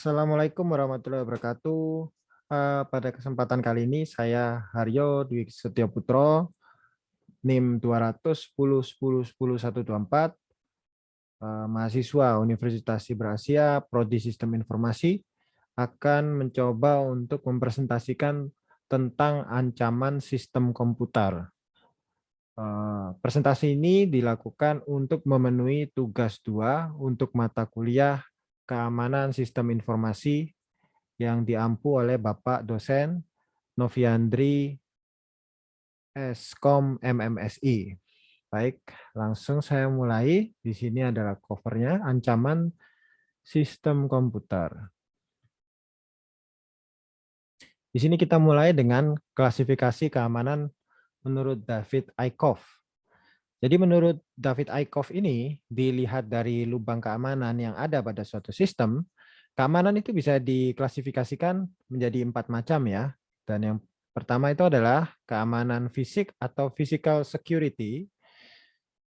Assalamualaikum warahmatullahi wabarakatuh. Uh, pada kesempatan kali ini saya Haryo Dwi Putro, NIM 200 10 10 10 124, uh, mahasiswa Universitas Asia, Prodi Sistem Informasi, akan mencoba untuk mempresentasikan tentang ancaman sistem komputer. Uh, presentasi ini dilakukan untuk memenuhi tugas dua untuk mata kuliah keamanan sistem informasi yang diampu oleh Bapak dosen Noviandri Eskom MMSI. Baik, langsung saya mulai. Di sini adalah covernya, ancaman sistem komputer. Di sini kita mulai dengan klasifikasi keamanan menurut David Eickhoff. Jadi menurut David Eickhoff ini, dilihat dari lubang keamanan yang ada pada suatu sistem, keamanan itu bisa diklasifikasikan menjadi empat macam ya. Dan yang pertama itu adalah keamanan fisik atau physical security.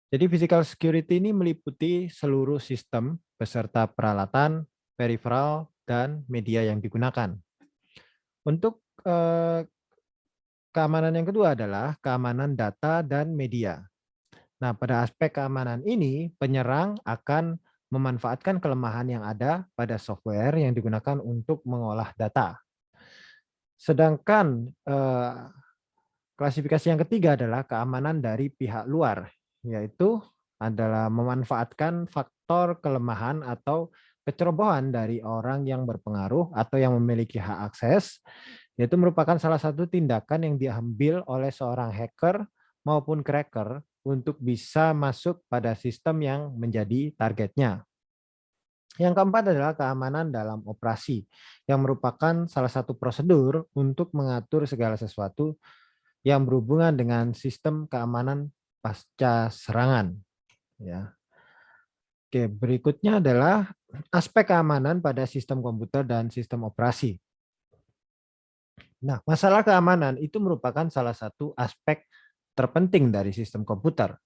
Jadi physical security ini meliputi seluruh sistem beserta peralatan, peripheral, dan media yang digunakan. Untuk eh, keamanan yang kedua adalah keamanan data dan media. Nah, pada aspek keamanan ini, penyerang akan memanfaatkan kelemahan yang ada pada software yang digunakan untuk mengolah data. Sedangkan eh, klasifikasi yang ketiga adalah keamanan dari pihak luar, yaitu adalah memanfaatkan faktor kelemahan atau kecerobohan dari orang yang berpengaruh atau yang memiliki hak akses, yaitu merupakan salah satu tindakan yang diambil oleh seorang hacker maupun cracker untuk bisa masuk pada sistem yang menjadi targetnya. Yang keempat adalah keamanan dalam operasi, yang merupakan salah satu prosedur untuk mengatur segala sesuatu yang berhubungan dengan sistem keamanan pasca serangan. Ya. Oke, berikutnya adalah aspek keamanan pada sistem komputer dan sistem operasi. Nah, masalah keamanan itu merupakan salah satu aspek terpenting dari sistem komputer.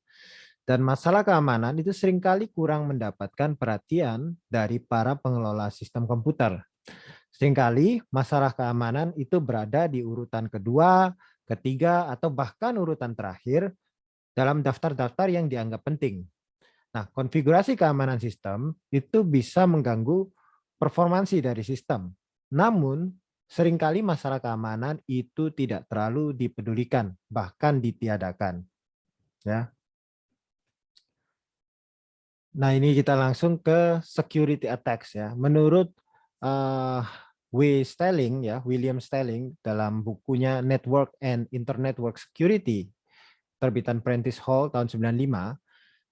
Dan masalah keamanan itu sering kali kurang mendapatkan perhatian dari para pengelola sistem komputer. Seringkali masalah keamanan itu berada di urutan kedua, ketiga, atau bahkan urutan terakhir dalam daftar-daftar yang dianggap penting. Nah, konfigurasi keamanan sistem itu bisa mengganggu performansi dari sistem. Namun, Seringkali masalah keamanan itu tidak terlalu dipedulikan, bahkan ditiadakan. Ya. Nah, ini kita langsung ke security attacks ya. Menurut uh, W. Stelling ya, William Stelling dalam bukunya Network and Internet Work Security terbitan Prentice Hall tahun 95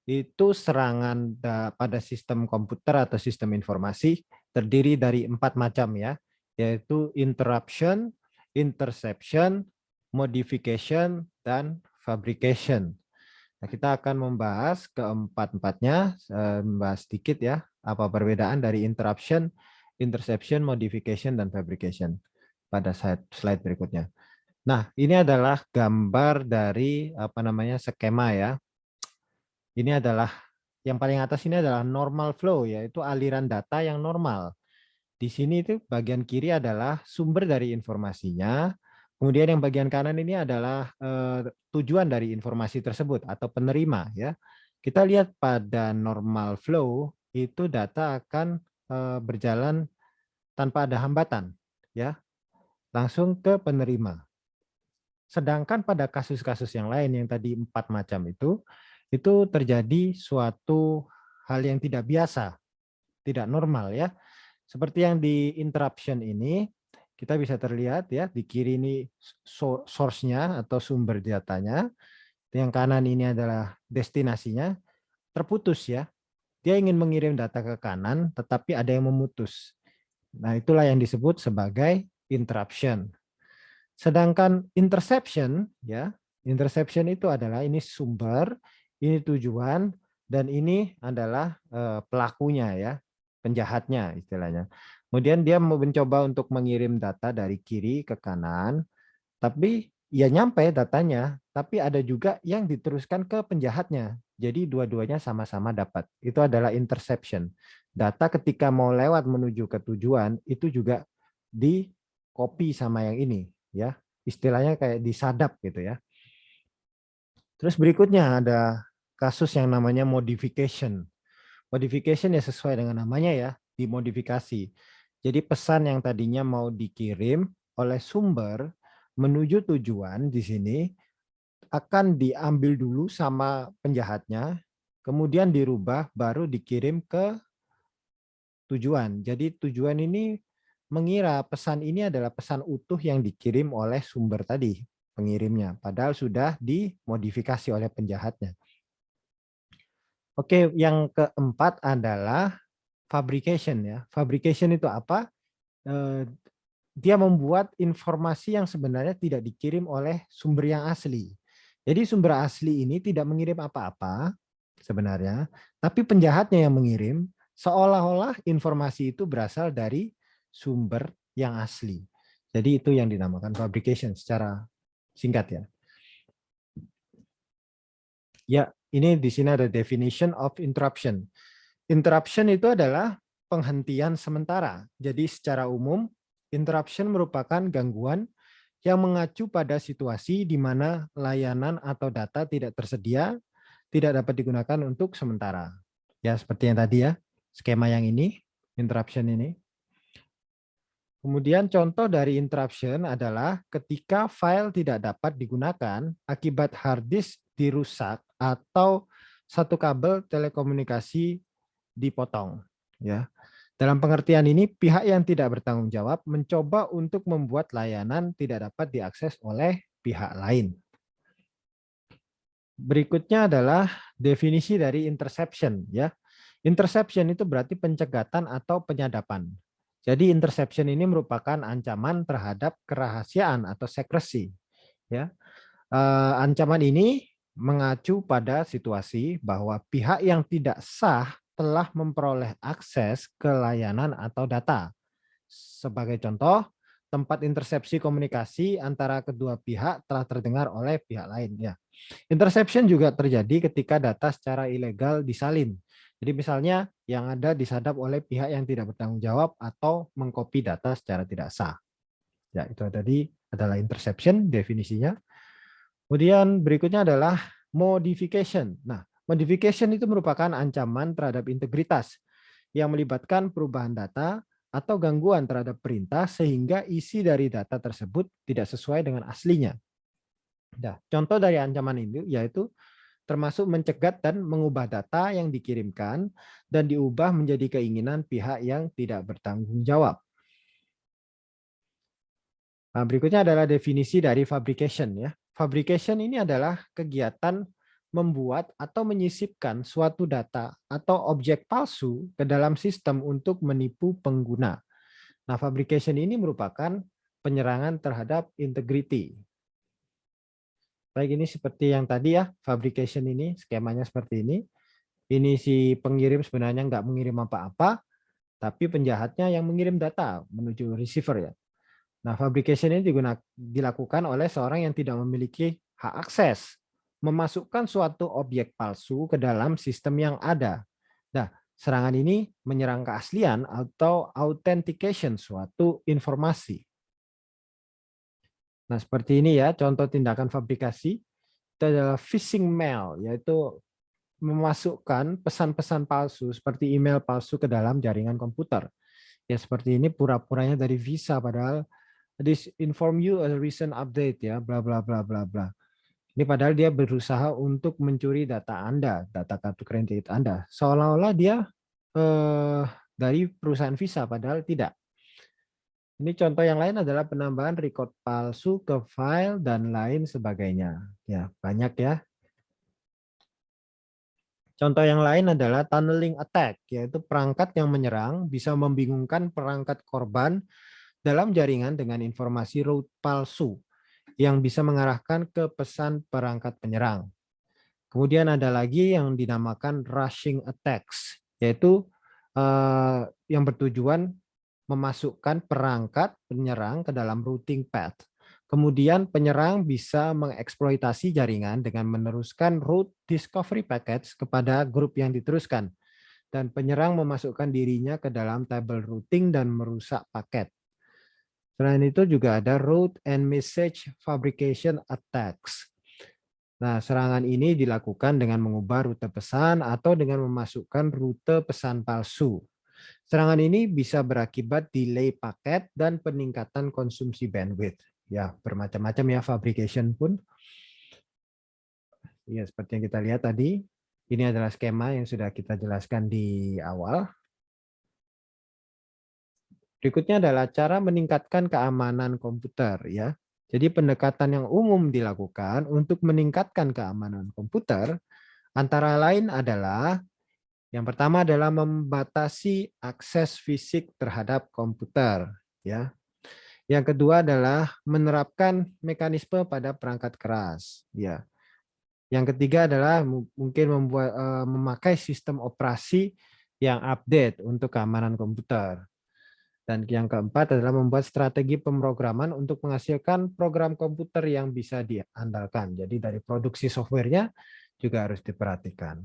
itu serangan pada sistem komputer atau sistem informasi terdiri dari empat macam ya yaitu interruption, interception, modification, dan fabrication. Nah, kita akan membahas keempat-empatnya, eh, membahas sedikit ya, apa perbedaan dari interruption, interception, modification, dan fabrication pada slide, slide berikutnya. Nah, ini adalah gambar dari apa namanya skema ya. Ini adalah yang paling atas ini adalah normal flow, yaitu aliran data yang normal. Di sini itu bagian kiri adalah sumber dari informasinya. Kemudian yang bagian kanan ini adalah eh, tujuan dari informasi tersebut atau penerima ya. Kita lihat pada normal flow itu data akan eh, berjalan tanpa ada hambatan ya. Langsung ke penerima. Sedangkan pada kasus-kasus yang lain yang tadi empat macam itu itu terjadi suatu hal yang tidak biasa, tidak normal ya seperti yang di interruption ini, kita bisa terlihat ya di kiri ini source-nya atau sumber datanya. Yang kanan ini adalah destinasinya. Terputus ya. Dia ingin mengirim data ke kanan, tetapi ada yang memutus. Nah itulah yang disebut sebagai interruption. Sedangkan interception ya, interception itu adalah ini sumber, ini tujuan, dan ini adalah uh, pelakunya ya penjahatnya istilahnya. Kemudian dia mencoba untuk mengirim data dari kiri ke kanan, tapi ya nyampe datanya, tapi ada juga yang diteruskan ke penjahatnya. Jadi dua-duanya sama-sama dapat. Itu adalah interception. data ketika mau lewat menuju ke tujuan itu juga di copy sama yang ini ya istilahnya kayak disadap gitu ya terus berikutnya ada kasus yang namanya modification modification ya sesuai dengan namanya ya dimodifikasi jadi pesan yang tadinya mau dikirim oleh sumber menuju tujuan di sini akan diambil dulu sama penjahatnya, kemudian dirubah baru dikirim ke tujuan. Jadi tujuan ini mengira pesan ini adalah pesan utuh yang dikirim oleh sumber tadi, pengirimnya. Padahal sudah dimodifikasi oleh penjahatnya. Oke, yang keempat adalah fabrication ya. Fabrication itu apa? Eh, dia membuat informasi yang sebenarnya tidak dikirim oleh sumber yang asli. Jadi sumber asli ini tidak mengirim apa-apa sebenarnya, tapi penjahatnya yang mengirim seolah-olah informasi itu berasal dari sumber yang asli. Jadi itu yang dinamakan fabrication secara singkat ya. Ya, ini di sini ada definition of interruption. Interruption itu adalah penghentian sementara. Jadi secara umum interruption merupakan gangguan yang mengacu pada situasi di mana layanan atau data tidak tersedia, tidak dapat digunakan untuk sementara. Ya, seperti yang tadi ya, skema yang ini, interruption ini. Kemudian contoh dari interruption adalah ketika file tidak dapat digunakan akibat hard disk dirusak atau satu kabel telekomunikasi dipotong. Ya, dalam pengertian ini, pihak yang tidak bertanggung jawab mencoba untuk membuat layanan tidak dapat diakses oleh pihak lain. Berikutnya adalah definisi dari interception. ya. Interception itu berarti pencegatan atau penyadapan. Jadi interception ini merupakan ancaman terhadap kerahasiaan atau secrecy. Ya. Uh, ancaman ini mengacu pada situasi bahwa pihak yang tidak sah telah memperoleh akses ke layanan atau data. Sebagai contoh, tempat intersepsi komunikasi antara kedua pihak telah terdengar oleh pihak lain. Ya. Interception juga terjadi ketika data secara ilegal disalin. Jadi misalnya yang ada disadap oleh pihak yang tidak bertanggung jawab atau mengcopy data secara tidak sah. Ya, itu tadi adalah interception definisinya. Kemudian berikutnya adalah modification. Nah, Modification itu merupakan ancaman terhadap integritas yang melibatkan perubahan data atau gangguan terhadap perintah sehingga isi dari data tersebut tidak sesuai dengan aslinya. Nah, contoh dari ancaman ini yaitu termasuk mencegat dan mengubah data yang dikirimkan dan diubah menjadi keinginan pihak yang tidak bertanggung jawab. Nah, berikutnya adalah definisi dari fabrication ya. Fabrication ini adalah kegiatan membuat atau menyisipkan suatu data atau objek palsu ke dalam sistem untuk menipu pengguna. Nah, fabrication ini merupakan penyerangan terhadap integrity. Baik, ini seperti yang tadi ya, fabrication ini, skemanya seperti ini. Ini si pengirim sebenarnya nggak mengirim apa-apa, tapi penjahatnya yang mengirim data menuju receiver ya. Nah, fabrication ini digunakan, dilakukan oleh seorang yang tidak memiliki hak akses memasukkan suatu objek palsu ke dalam sistem yang ada. Nah, serangan ini menyerang keaslian atau authentication suatu informasi. Nah, seperti ini ya, contoh tindakan fabrikasi. Itu adalah phishing mail, yaitu memasukkan pesan-pesan palsu seperti email palsu ke dalam jaringan komputer. Ya, seperti ini pura-puranya dari Visa, padahal this inform you a recent update ya, bla bla bla bla bla. Ini padahal dia berusaha untuk mencuri data Anda, data kartu kredit Anda. Seolah-olah dia eh, dari perusahaan Visa, padahal tidak. Ini contoh yang lain adalah penambahan record palsu ke file dan lain sebagainya. Ya, banyak ya. Contoh yang lain adalah tunneling attack, yaitu perangkat yang menyerang bisa membingungkan perangkat korban dalam jaringan dengan informasi root palsu yang bisa mengarahkan ke pesan perangkat penyerang. Kemudian ada lagi yang dinamakan rushing attacks, yaitu uh, yang bertujuan memasukkan perangkat penyerang ke dalam routing path. Kemudian penyerang bisa mengeksploitasi jaringan dengan meneruskan root discovery packets kepada grup yang diteruskan. dan penyerang memasukkan dirinya ke dalam table routing dan merusak paket. Selain itu juga ada route and message fabrication attacks. Nah, serangan ini dilakukan dengan mengubah rute pesan atau dengan memasukkan rute pesan palsu. Serangan ini bisa berakibat delay paket dan peningkatan konsumsi bandwidth. Ya, bermacam-macam ya fabrication pun. Ya, seperti yang kita lihat tadi, ini adalah skema yang sudah kita jelaskan di awal. Berikutnya adalah cara meningkatkan keamanan komputer ya. Jadi pendekatan yang umum dilakukan untuk meningkatkan keamanan komputer antara lain adalah yang pertama adalah membatasi akses fisik terhadap komputer ya. Yang kedua adalah menerapkan mekanisme pada perangkat keras ya. Yang ketiga adalah mungkin membuat uh, memakai sistem operasi yang update untuk keamanan komputer. Dan yang keempat adalah membuat strategi pemrograman untuk menghasilkan program komputer yang bisa diandalkan. Jadi dari produksi softwarenya juga harus diperhatikan.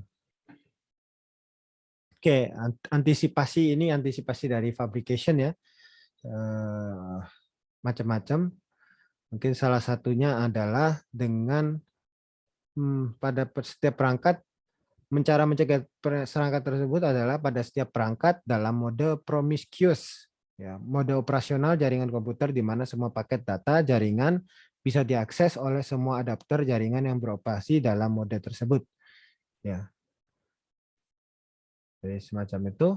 Oke, antisipasi ini antisipasi dari fabrication ya. Eh, macam-macam. Mungkin salah satunya adalah dengan hmm, pada setiap perangkat cara mencegah perangkat tersebut adalah pada setiap perangkat dalam mode promiscuous ya mode operasional jaringan komputer di mana semua paket data jaringan bisa diakses oleh semua adapter jaringan yang beroperasi dalam mode tersebut. Ya. Jadi semacam itu.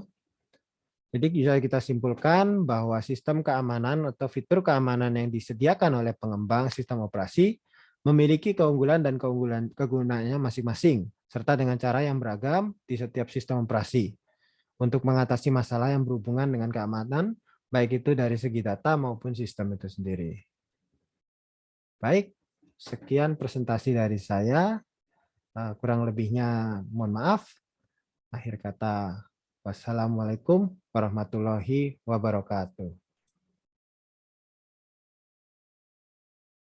Jadi bisa kita simpulkan bahwa sistem keamanan atau fitur keamanan yang disediakan oleh pengembang sistem operasi memiliki keunggulan dan keunggulan kegunaannya masing-masing, serta dengan cara yang beragam di setiap sistem operasi. Untuk mengatasi masalah yang berhubungan dengan keamanan, baik itu dari segi data maupun sistem itu sendiri. Baik, sekian presentasi dari saya. Eh, kurang lebihnya mohon maaf. Akhir kata, wassalamualaikum warahmatullahi wabarakatuh.